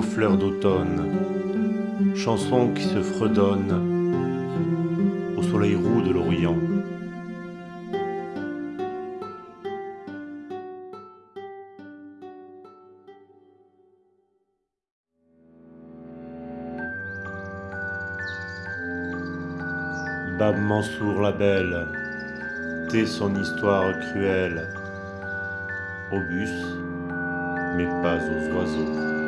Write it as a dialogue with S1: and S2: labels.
S1: Aux fleurs d'automne, chanson qui se fredonne au soleil roux de l'Orient. Bab Mansour la belle, tait son histoire cruelle, au bus, mais pas aux oiseaux.